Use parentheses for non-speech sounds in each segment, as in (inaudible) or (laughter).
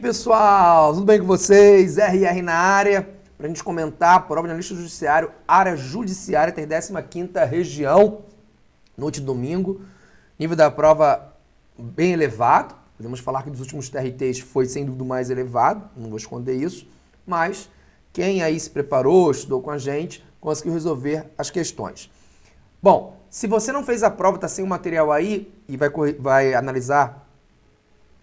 pessoal, tudo bem com vocês? RR na área, para a gente comentar a prova de analista judiciário, área judiciária, tem 15ª região, noite domingo, nível da prova bem elevado, podemos falar que dos últimos TRTs foi sem dúvida mais elevado, não vou esconder isso, mas quem aí se preparou, estudou com a gente, conseguiu resolver as questões. Bom, se você não fez a prova, está sem o material aí e vai, vai analisar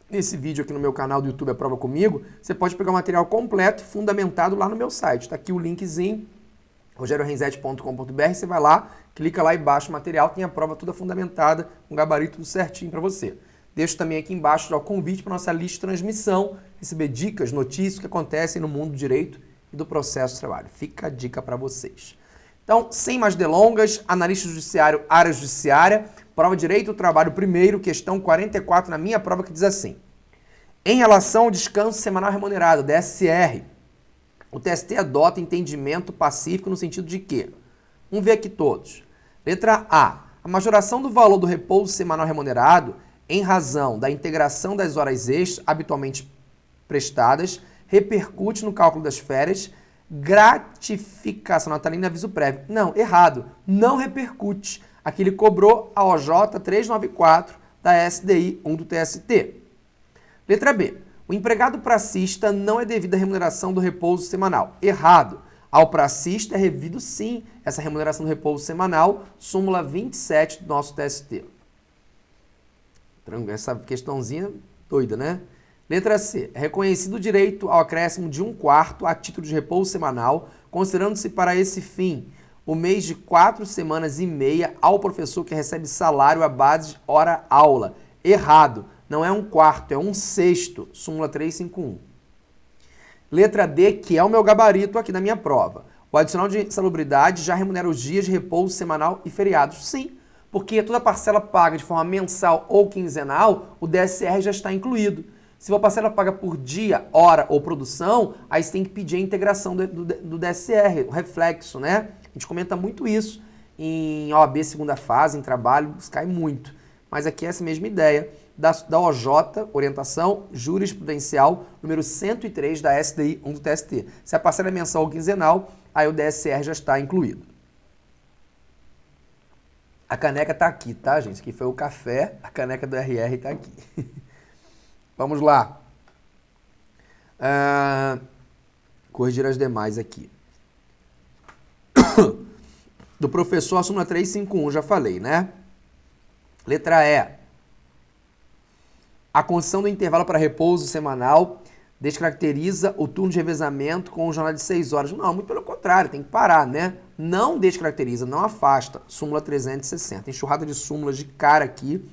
nesse vídeo aqui no meu canal do YouTube A Prova Comigo, você pode pegar o material completo, fundamentado lá no meu site. Está aqui o linkzinho, rogerorenzete.com.br, você vai lá, clica lá e baixa o material, tem a prova toda fundamentada, com um gabarito tudo certinho para você. Deixo também aqui embaixo o convite para nossa lista de transmissão, receber dicas, notícias que acontecem no mundo do direito e do processo de trabalho. Fica a dica para vocês. Então, sem mais delongas, analista judiciário, área judiciária, prova de direito trabalho primeiro, questão 44 na minha prova que diz assim. Em relação ao descanso semanal remunerado, DSR, o TST adota entendimento pacífico no sentido de que, vamos ver aqui todos. Letra A, a majoração do valor do repouso semanal remunerado em razão da integração das horas extras habitualmente prestadas repercute no cálculo das férias gratificação natalina aviso prévio. Não, errado. Não repercute. Aqui ele cobrou a OJ 394 da SDI 1 do TST. Letra B. O empregado pracista não é devido à remuneração do repouso semanal. Errado. Ao pracista é revido sim essa remuneração do repouso semanal, súmula 27 do nosso TST. Essa questãozinha doida, né? Letra C. É reconhecido o direito ao acréscimo de um quarto a título de repouso semanal, considerando-se para esse fim o mês de quatro semanas e meia ao professor que recebe salário à base de hora-aula. Errado. Não é um quarto, é um sexto. Súmula 351. Letra D, que é o meu gabarito aqui da minha prova. O adicional de salubridade já remunera os dias de repouso semanal e feriados. Sim, porque toda parcela paga de forma mensal ou quinzenal, o DSR já está incluído. Se for parcela paga por dia, hora ou produção, aí você tem que pedir a integração do, do, do DSR, o reflexo, né? A gente comenta muito isso em OAB segunda fase, em trabalho, cai muito. Mas aqui é essa mesma ideia da, da OJ, orientação jurisprudencial, número 103 da SDI 1 do TST. Se a parcela é mensal ou quinzenal, aí o DSR já está incluído. A caneca está aqui, tá, gente? Aqui foi o café, a caneca do RR está aqui. (laughs) Vamos lá. Uh, corrigir as demais aqui. (coughs) Do professor, a súmula 351, já falei, né? Letra E. A concessão do intervalo para repouso semanal descaracteriza o turno de revezamento com o jornal de 6 horas. Não, muito pelo contrário, tem que parar, né? Não descaracteriza, não afasta. Súmula 360. Enxurrada de súmulas de cara aqui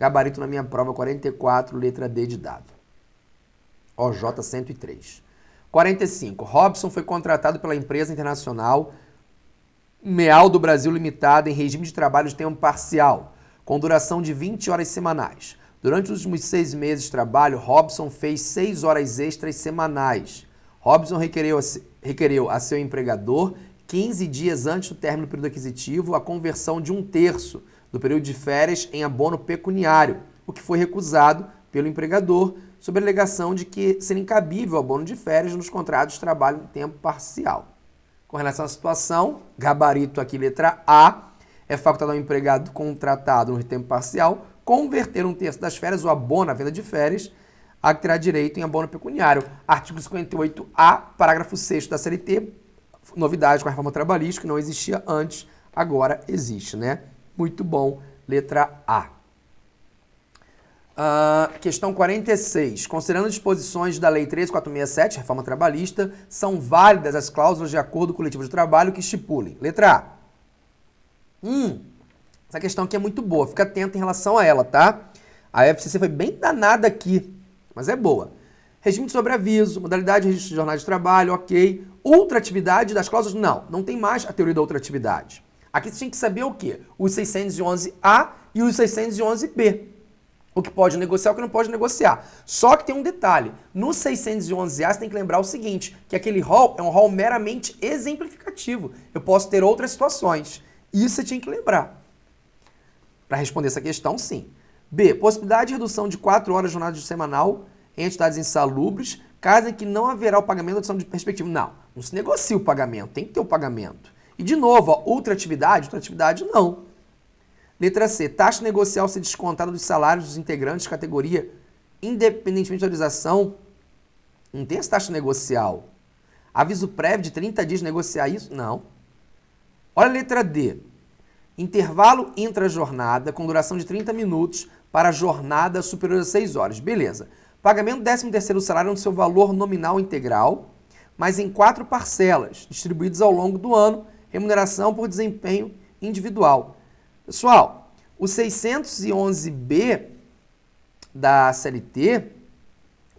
Gabarito na minha prova 44, letra D de dado. OJ 103. 45. Robson foi contratado pela empresa internacional Meal do Brasil Limitada em regime de trabalho de tempo parcial, com duração de 20 horas semanais. Durante os últimos seis meses de trabalho, Robson fez seis horas extras semanais. Robson requereu requereu a seu empregador, 15 dias antes do término do período aquisitivo, a conversão de um terço do período de férias em abono pecuniário, o que foi recusado pelo empregador sob a alegação de que seria incabível o abono de férias nos contratos de trabalho em tempo parcial. Com relação à situação, gabarito aqui, letra A, é facultado ao empregado contratado no tempo parcial converter um terço das férias, o abono à venda de férias, a que terá direito em abono pecuniário. Artigo 58A, parágrafo 6 da CLT, novidade com a reforma trabalhista, que não existia antes, agora existe, né? Muito bom. Letra A. Uh, questão 46. Considerando disposições da Lei 13467, reforma trabalhista, são válidas as cláusulas de acordo coletivo de trabalho que estipulem. Letra A. Hum, essa questão aqui é muito boa, fica atento em relação a ela, tá? A FCC foi bem danada aqui, mas é boa. Regime de sobreaviso, modalidade de registro de jornada de trabalho, ok. Ultratividade das cláusulas, não, não tem mais a teoria da ultratividade. Aqui você tem que saber o quê? Os 611A e os 611B. O que pode negociar e o que não pode negociar. Só que tem um detalhe. No 611A você tem que lembrar o seguinte, que aquele rol é um rol meramente exemplificativo. Eu posso ter outras situações. Isso você tinha que lembrar. Para responder essa questão, sim. B. Possibilidade de redução de 4 horas de jornada semanal em entidades insalubres, caso em que não haverá o pagamento da adição de perspectiva. Não, não se negocia o pagamento, tem que ter o pagamento. E de novo, outra atividade, outra atividade não. Letra C, taxa negocial ser descontada dos salários dos integrantes de categoria, independentemente da autorização. Não tem essa taxa negocial. Aviso prévio de 30 dias negociar isso? Não. Olha a letra D. Intervalo intra-jornada com duração de 30 minutos para jornada superior a 6 horas. Beleza. Pagamento do 13º salário no seu valor nominal integral, mas em quatro parcelas, distribuídas ao longo do ano, remuneração por desempenho individual. Pessoal, o 611B da CLT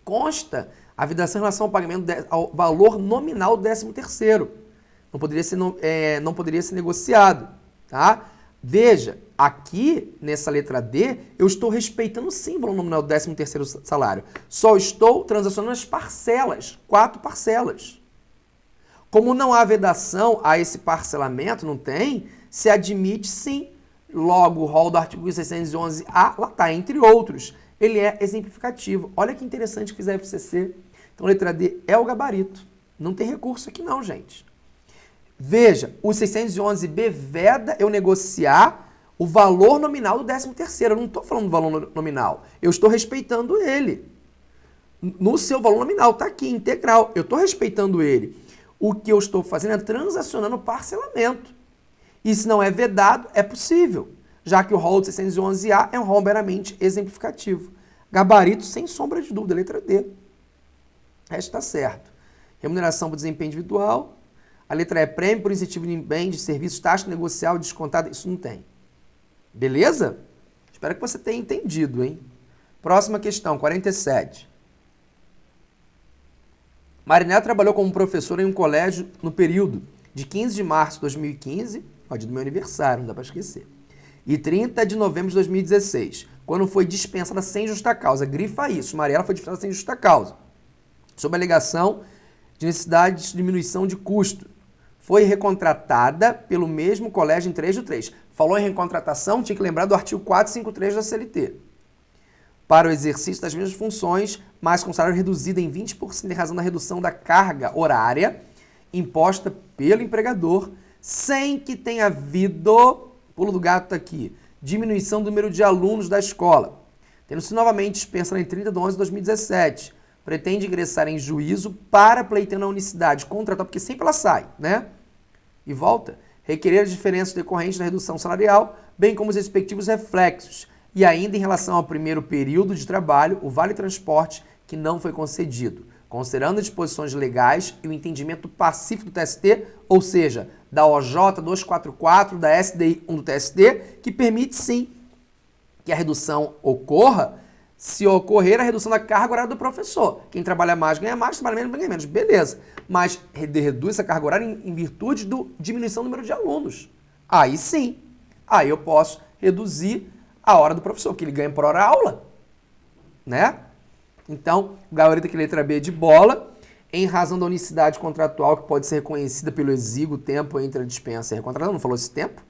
consta a vedação em relação ao pagamento de, ao valor nominal do 13º. Não poderia ser, é, não poderia ser negociado, tá? Veja, aqui nessa letra D, eu estou respeitando o valor nominal do 13º salário. Só estou transacionando as parcelas, quatro parcelas. Como não há vedação a esse parcelamento, não tem, se admite sim. Logo, o rol do artigo 611A, lá está, entre outros. Ele é exemplificativo. Olha que interessante que fiz a FCC. Então, letra D é o gabarito. Não tem recurso aqui não, gente. Veja, o 611B veda eu negociar o valor nominal do 13º. Eu não estou falando do valor nominal. Eu estou respeitando ele. No seu valor nominal, está aqui, integral. Eu estou respeitando ele. O que eu estou fazendo é transacionando parcelamento. E se não é vedado, é possível, já que o rol 611A é um rol meramente exemplificativo. Gabarito sem sombra de dúvida, letra D. O resto está certo. Remuneração por desempenho individual, a letra E, prêmio por incentivo de bem, de serviços, taxa negocial descontada, isso não tem. Beleza? Espero que você tenha entendido, hein? Próxima questão, 47. Marinela trabalhou como professora em um colégio no período de 15 de março de 2015, ó, dia do meu aniversário, não dá para esquecer, e 30 de novembro de 2016, quando foi dispensada sem justa causa. Grifa isso, Mariela foi dispensada sem justa causa, sob a alegação de necessidade de diminuição de custo foi recontratada pelo mesmo colégio em 3 de 3. Falou em recontratação, tinha que lembrar do artigo 453 da CLT. Para o exercício das mesmas funções, mas com salário reduzido em 20% em razão da redução da carga horária imposta pelo empregador, sem que tenha havido, pulo do gato aqui, diminuição do número de alunos da escola. Tendo-se novamente dispensado em 30 de 11 de 2017, pretende ingressar em juízo para pleiteando a unicidade contratual, porque sempre ela sai, né? E volta. Requerer as diferenças decorrentes da redução salarial, bem como os respectivos reflexos. E ainda em relação ao primeiro período de trabalho, o vale transporte que não foi concedido, considerando as disposições legais e o entendimento pacífico do TST, ou seja, da OJ 244, da SDI 1 do TST, que permite sim que a redução ocorra se ocorrer a redução da carga horária do professor. Quem trabalha mais ganha mais, trabalha menos ganha menos. Beleza. Mas reduz essa carga horária em, virtude da diminuição do número de alunos. Aí sim. Aí eu posso reduzir a hora do professor, porque ele ganha por hora aula. Né? Então, gabarito aqui letra B de bola, em razão da unicidade contratual que pode ser reconhecida pelo exíguo tempo entre a dispensa e a recontratação. Não falou esse tempo?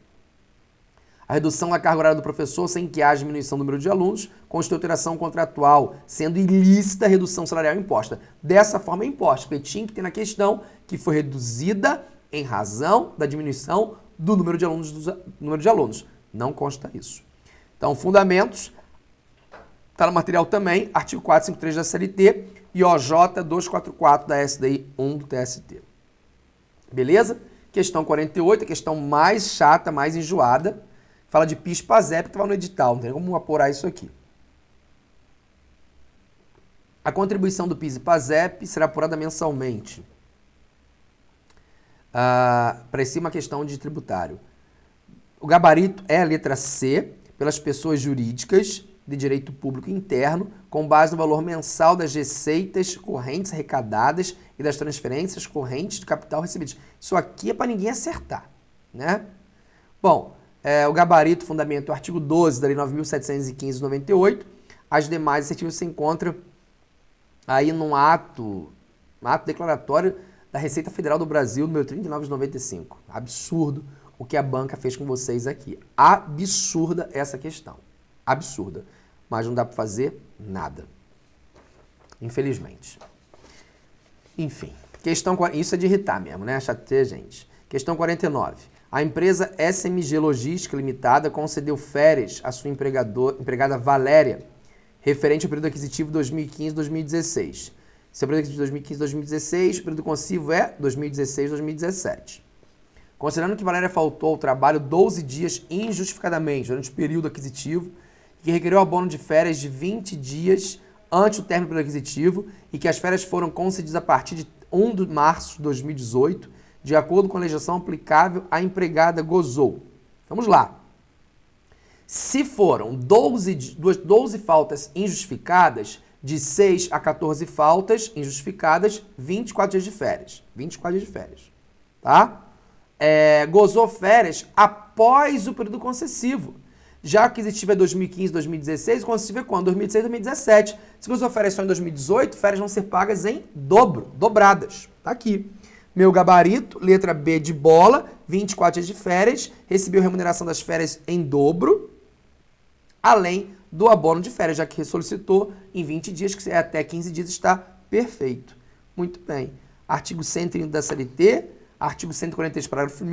A redução da carga horária do professor sem que haja diminuição do número de alunos constitui alteração contratual, sendo ilícita a redução salarial imposta. Dessa forma é imposta, porque tinha que ter na questão que foi reduzida em razão da diminuição do número de alunos. Número de alunos. Não consta isso. Então, fundamentos, está no material também, artigo 453 da CLT e OJ 244 da SDI 1 do TST. Beleza? Questão 48, a questão mais chata, mais enjoada Fala de PIS PASEP estava no edital, não tem como apurar isso aqui. A contribuição do PIS e PASEP será apurada mensalmente. Ah, Parecia uma questão de tributário. O gabarito é a letra C, pelas pessoas jurídicas de direito público interno, com base no valor mensal das receitas correntes arrecadadas e das transferências correntes de capital recebidas. Isso aqui é para ninguém acertar, né? Bom, é, o gabarito, fundamento, o artigo 12 da Lei 9.715-98. As demais iniciativas se encontram aí num ato, um ato declaratório da Receita Federal do Brasil, número 39 de 95. Absurdo o que a banca fez com vocês aqui. Absurda essa questão. Absurda. Mas não dá para fazer nada. infelizmente. Enfim, questão isso é de irritar mesmo, né? Chateia, gente. Questão 49. A empresa SMG Logística Limitada concedeu férias à sua empregada Valéria, referente ao período aquisitivo 2015-2016. Seu período aquisitivo 2015-2016, o período consivo é 2016-2017. Considerando que Valéria faltou ao trabalho 12 dias injustificadamente durante o período aquisitivo, que requeriu abono de férias de 20 dias antes do término do período aquisitivo e que as férias foram concedidas a partir de 1 de março de 2018, de acordo com a legislação aplicável, a empregada gozou. Vamos lá. Se foram 12, 12 faltas injustificadas, de 6 a 14 faltas injustificadas, 24 dias de férias. 24 dias de férias. Tá? é, gozou férias após o período concessivo. Já aquisitivo é 2015, 2016, o concessivo é quando? 2016, 2017. Se gozou férias só em 2018, férias vão ser pagas em dobro, dobradas. Tá aqui. Meu gabarito, letra B de bola, 24 dias de férias, recebeu remuneração das férias em dobro, além do abono de férias, já que solicitou em 20 dias, que é até 15 dias, está perfeito. Muito bem. Artigo 130 da CLT, artigo 143, parágrafo 1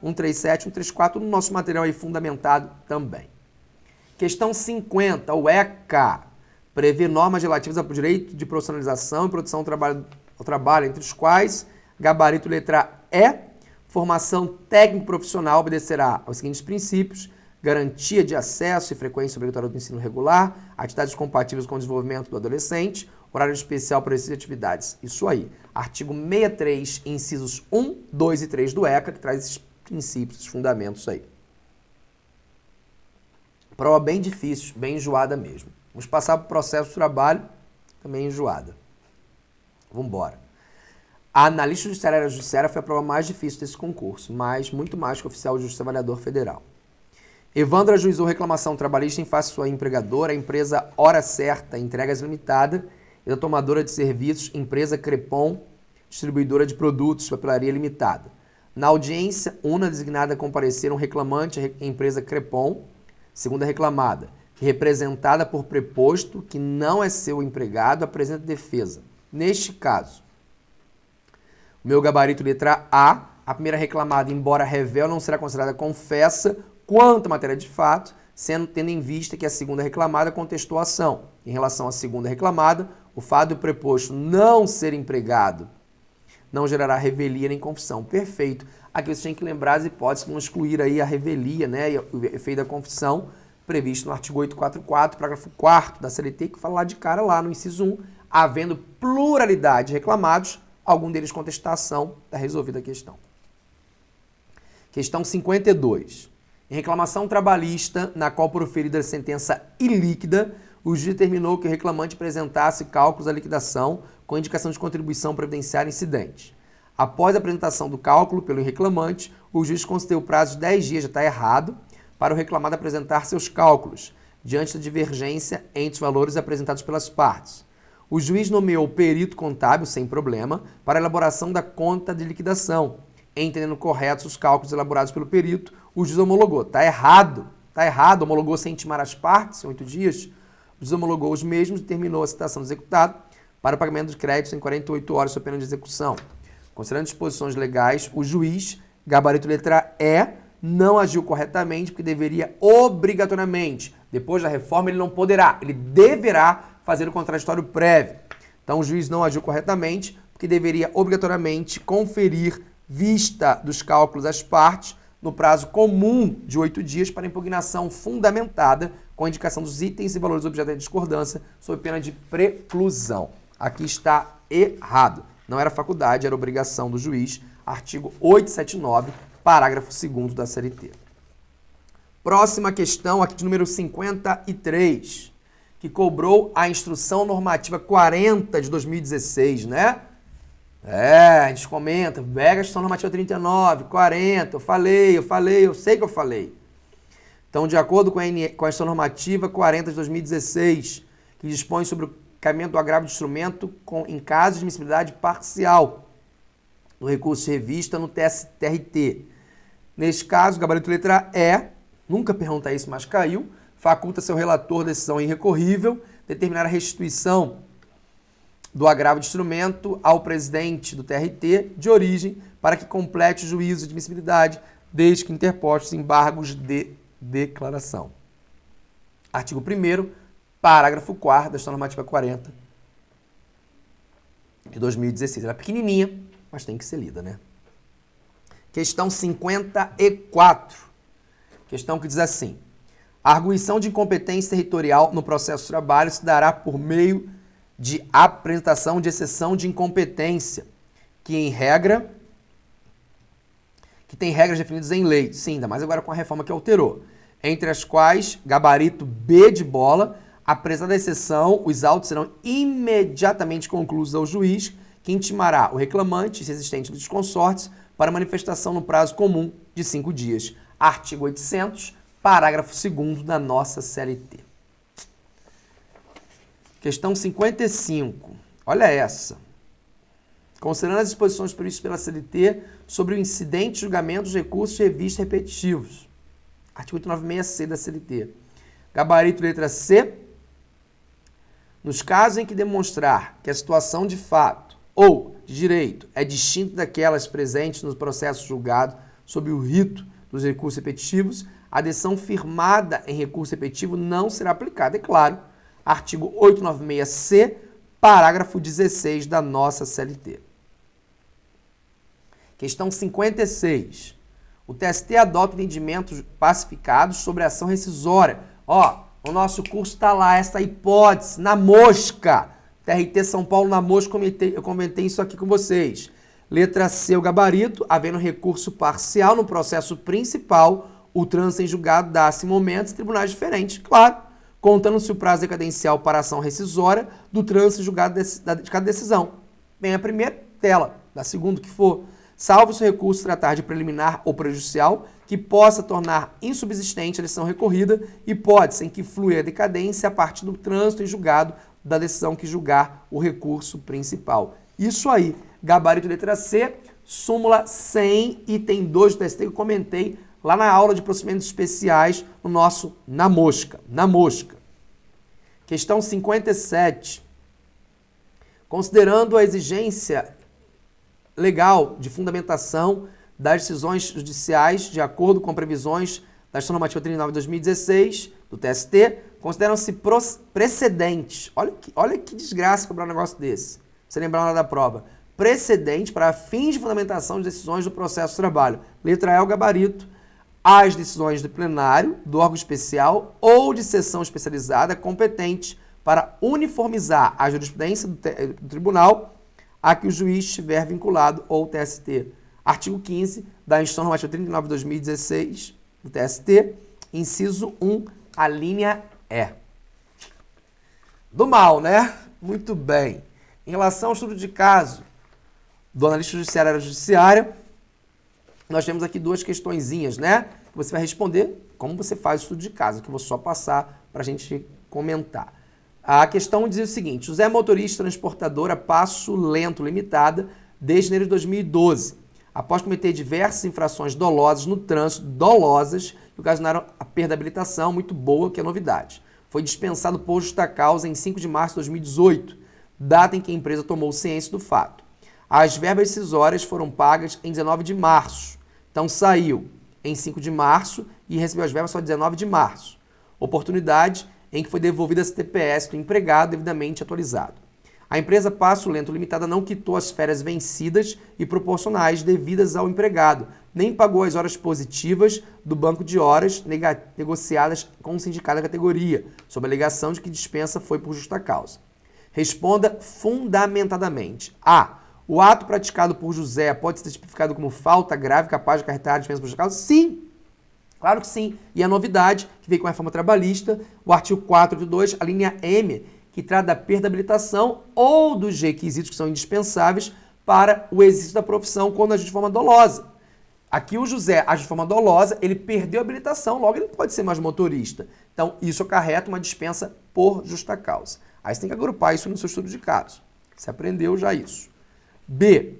137, 134, no nosso material aí fundamentado também. Questão 50, o ECA, prevê normas relativas ao direito de profissionalização e produção ao trabalho, ao trabalho entre os quais gabarito letra E, formação técnico-profissional obedecerá aos seguintes princípios, garantia de acesso e frequência obrigatória do ensino regular, atividades compatíveis com o desenvolvimento do adolescente, horário especial para essas atividades. Isso aí. Artigo 63, incisos 1, 2 e 3 do ECA, que traz esses princípios, esses fundamentos aí. Prova bem difícil, bem enjoada mesmo. Vamos passar para o processo de trabalho, também enjoada. Vamos embora. A analista judiciária judiciária foi a prova mais difícil desse concurso, mas muito mais que oficial de justiça avaliador federal. Evandro ajuizou reclamação trabalhista em face de sua empregadora, empresa Hora Certa Entregas Limitada, e da tomadora de serviços, empresa Crepom, distribuidora de produtos, papelaria limitada. Na audiência, una designada a comparecer um reclamante a empresa Crepom, segunda reclamada, representada por preposto que não é seu empregado, apresenta defesa. Neste caso, meu gabarito letra A, a primeira reclamada, embora revel, não será considerada confessa quanto à matéria de fato, sendo tendo em vista que a segunda reclamada contestou a ação. Em relação à segunda reclamada, o fato do preposto não ser empregado não gerará revelia nem confissão. Perfeito. Aqui você tem que lembrar as hipóteses que vão excluir aí a revelia, né, e o efeito da confissão, previsto no artigo 844, parágrafo 4 da CLT, que fala lá de cara lá no inciso 1, havendo pluralidade de reclamados, algum deles contestação, está resolvida a questão. Questão 52. Em reclamação trabalhista, na qual proferida sentença ilíquida, o juiz determinou que o reclamante apresentasse cálculos da liquidação com indicação de contribuição previdenciária incidente. Após a apresentação do cálculo pelo reclamante, o juiz concedeu o prazo de 10 dias, já está errado, para o reclamado apresentar seus cálculos, diante da divergência entre os valores apresentados pelas partes. O juiz nomeou o perito contábil, sem problema, para elaboração da conta de liquidação. Entendendo corretos os cálculos elaborados pelo perito, o juiz homologou. Está errado, está errado, homologou sem intimar as partes, em oito dias desomologou os mesmos e terminou a citação do executado para o pagamento de créditos em 48 horas sob pena de execução. Considerando disposições legais, o juiz, gabarito letra E, não agiu corretamente porque deveria obrigatoriamente, depois da reforma, ele não poderá, ele deverá fazer o contraditório prévio. Então o juiz não agiu corretamente porque deveria obrigatoriamente conferir vista dos cálculos às partes no prazo comum de oito dias para impugnação fundamentada com indicação dos itens e valores objeto de discordância sob pena de preclusão. Aqui está errado. Não era faculdade, era obrigação do juiz. Artigo 879, parágrafo 2 da CLT. Próxima questão, aqui de número 53, que cobrou a instrução normativa 40 de 2016, né? É, a gente comenta, pega a instrução normativa 39, 40, eu falei, eu falei, eu sei que eu falei. Então, de acordo com a, com a instrução normativa 40 de 2016, que dispõe sobre o caminho do agravo de instrumento com, em caso de admissibilidade parcial no recurso de revista no TSTRT. Neste caso, gabarito letra E, nunca pergunta isso, mas caiu, faculta seu relator decisão irrecorrível determinar a restituição do agravo de instrumento ao presidente do TRT de origem para que complete o juízo de admissibilidade, desde que interpostos embargos de declaração. Artigo 1 parágrafo 4 da Normativa 40 de 2016. Ela é pequenininha, mas tem que ser lida, né? Questão 54. Questão que diz assim: a arguição de incompetência territorial no processo de trabalho se dará por meio de apresentação de exceção de incompetência, que em regra que tem regras definidas em lei. Sim, ainda mais agora com a reforma que alterou. Entre as quais, gabarito B de bola, apresentada a exceção, os autos serão imediatamente concluídos ao juiz, que intimará o reclamante, se existente dos consortes, para manifestação no prazo comum de cinco dias. Artigo 800, parágrafo 2 da nossa CLT. Questão 55. Olha essa. Considerando as disposições previstas pela CLT sobre o incidente, julgamento, recursos e revistas repetitivos. Artigo 896C da CLT. Gabarito letra C. Nos casos em que demonstrar que a situação de fato ou de direito é distinta daquelas presentes no processo julgado sob o rito dos recursos repetitivos, a decisão firmada em recurso repetitivo não será aplicada, é claro. Artigo 896C, parágrafo 16 da nossa CLT. Questão 56. O TST adota entendimentos pacificados sobre a ação rescisória. Ó, o nosso curso está lá, essa hipótese, na mosca. TRT São Paulo na mosca, eu comentei isso aqui com vocês. Letra C, o gabarito, havendo recurso parcial no processo principal, o trânsito em julgado dá-se momentos em tribunais diferentes. Claro, contando-se o prazo decadencial para ação rescisória do trânsito em julgado de cada decisão. Vem a primeira tela, da segunda que for salvo se o recurso tratar de preliminar ou prejudicial, que possa tornar insubsistente a decisão recorrida, e pode sem que flua a decadência a partir do trânsito em julgado da decisão que julgar o recurso principal. Isso aí, gabarito letra C, súmula 100, item 2 do TST que eu comentei lá na aula de procedimentos especiais no nosso Na Mosca. Na Mosca. Questão 57. Considerando a exigência legal de fundamentação das decisões judiciais de acordo com previsões da Ação Normativa 39 de 2016 do TST, consideram-se precedentes. Olha que, olha que desgraça cobrar um negócio desse. Você lembrar na hora da prova. Precedente para fins de fundamentação de decisões do processo de trabalho. Letra E, o gabarito. As decisões do plenário, do órgão especial ou de sessão especializada competente para uniformizar a jurisprudência do, do tribunal a que o juiz estiver vinculado ou TST. Artigo 15 da Instrução Normativa 39 de 2016 do TST, inciso 1, a linha E. Do mal, né? Muito bem. Em relação ao estudo de caso do analista judiciário área judiciária, nós temos aqui duas questõezinhas, né? Que você vai responder como você faz o estudo de caso, que eu vou só passar para a gente comentar. A questão diz o seguinte: José é motorista transportadora Passo Lento Limitada desde janeiro de 2012, após cometer diversas infrações dolosas no trânsito, dolosas, que ocasionaram a perda da habilitação, muito boa, que é novidade. Foi dispensado por justa causa em 5 de março de 2018, data em que a empresa tomou ciência do fato. As verbas decisórias foram pagas em 19 de março. Então saiu em 5 de março e recebeu as verbas só 19 de março. Oportunidade em que foi devolvida a TPS do empregado devidamente atualizado. A empresa Passo Lento Limitada não quitou as férias vencidas e proporcionais devidas ao empregado, nem pagou as horas positivas do banco de horas negociadas com o sindicato da categoria, sob a alegação de que dispensa foi por justa causa. Responda fundamentadamente. A. O ato praticado por José pode ser tipificado como falta grave capaz de acarretar a dispensa causa? Sim. Claro que sim. E a novidade, que veio com a reforma trabalhista, o artigo 4 de 2, a linha M, que trata da perda de habilitação ou dos requisitos que são indispensáveis para o exercício da profissão quando agir de forma dolosa. Aqui o José age de forma dolosa, ele perdeu a habilitação, logo ele não pode ser mais motorista. Então, isso acarreta uma dispensa por justa causa. Aí você tem que agrupar isso no seu estudo de caso. Você aprendeu já isso. B.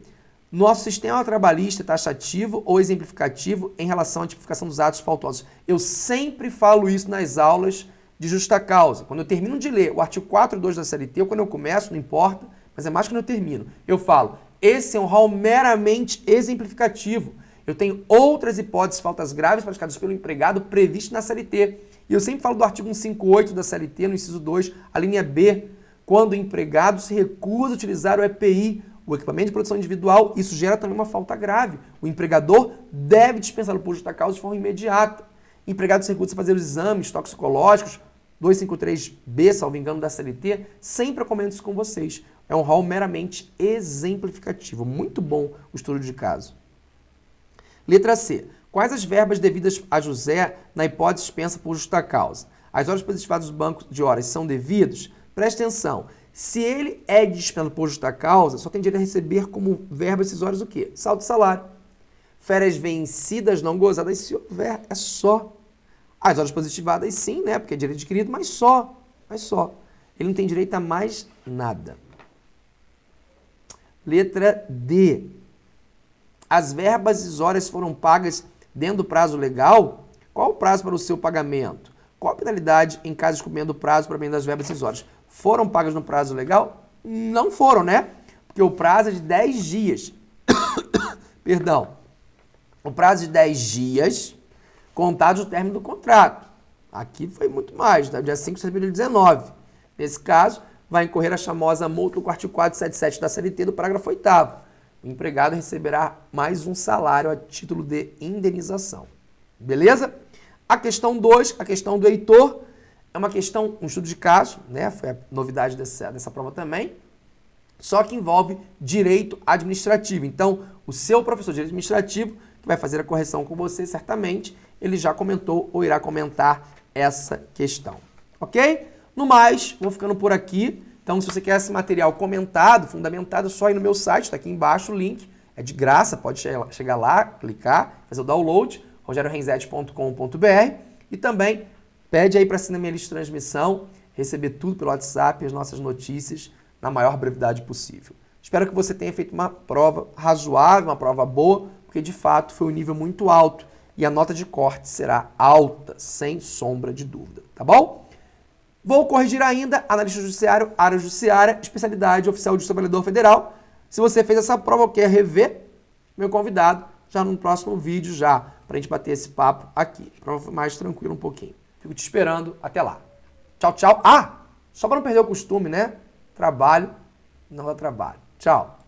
Nosso sistema trabalhista taxativo ou exemplificativo em relação à tipificação dos atos faltosos. Eu sempre falo isso nas aulas de justa causa. Quando eu termino de ler o artigo 4.2 da CLT, ou quando eu começo, não importa, mas é mais quando eu termino. Eu falo, esse é um rol meramente exemplificativo. Eu tenho outras hipóteses faltas graves praticadas pelo empregado previstas na CLT. E eu sempre falo do artigo 158 da CLT, no inciso 2, a linha B, quando o empregado se recusa a utilizar o EPI, o equipamento de proteção individual, isso gera também uma falta grave. O empregador deve dispensá-lo por justa causa de forma imediata. Empregado se recusa a fazer os exames toxicológicos, 253B, salvo engano, da CLT, sempre eu isso com vocês. É um rol meramente exemplificativo. Muito bom o estudo de caso. Letra C. Quais as verbas devidas a José na hipótese dispensa por justa causa? As horas positivadas do banco de horas são devidas? Preste atenção. Se ele é dispensado por justa causa, só tem direito a receber como verba esses o quê? Saldo de salário. Férias vencidas, não gozadas, se houver, é só. As horas positivadas sim, né? Porque é direito adquirido, mas só. Mas só. Ele não tem direito a mais nada. Letra D. As verbas horas foram pagas dentro do prazo legal? Qual o prazo para o seu pagamento? Qual a penalidade em caso de cumprimento do prazo para bem das verbas horas? Foram pagas no prazo legal? Não foram, né? Porque o prazo é de 10 dias. (coughs) Perdão. O prazo de 10 dias contados do término do contrato. Aqui foi muito mais, tá? dia 5 de setembro de 2019. Nesse caso, vai incorrer a chamosa multa do artigo 477 da CLT do parágrafo 8 O empregado receberá mais um salário a título de indenização. Beleza? A questão 2, a questão do Heitor, é uma questão, um estudo de caso, né? Foi a novidade dessa, dessa prova também, só que envolve direito administrativo. Então, o seu professor de direito administrativo, que vai fazer a correção com você, certamente, ele já comentou ou irá comentar essa questão. Ok? No mais, vou ficando por aqui. Então, se você quer esse material comentado, fundamentado, é só ir no meu site, está aqui embaixo o link. É de graça, pode chegar lá, clicar, fazer o download, rogeriorenzetti.com.br e também pede aí para assinar minha lista de transmissão, receber tudo pelo WhatsApp, as nossas notícias, na maior brevidade possível. Espero que você tenha feito uma prova razoável, uma prova boa, porque de fato foi um nível muito alto e a nota de corte será alta, sem sombra de dúvida, tá bom? Vou corrigir ainda, analista judiciário, área judiciária, especialidade oficial de trabalhador federal. Se você fez essa prova ou quer rever, meu convidado, já no próximo vídeo já, para a gente bater esse papo aqui. Prova mais tranquilo um pouquinho. Fico te esperando, até lá. Tchau, tchau. Ah, só para não perder o costume, né? Trabalho, não dá trabalho. Tchau.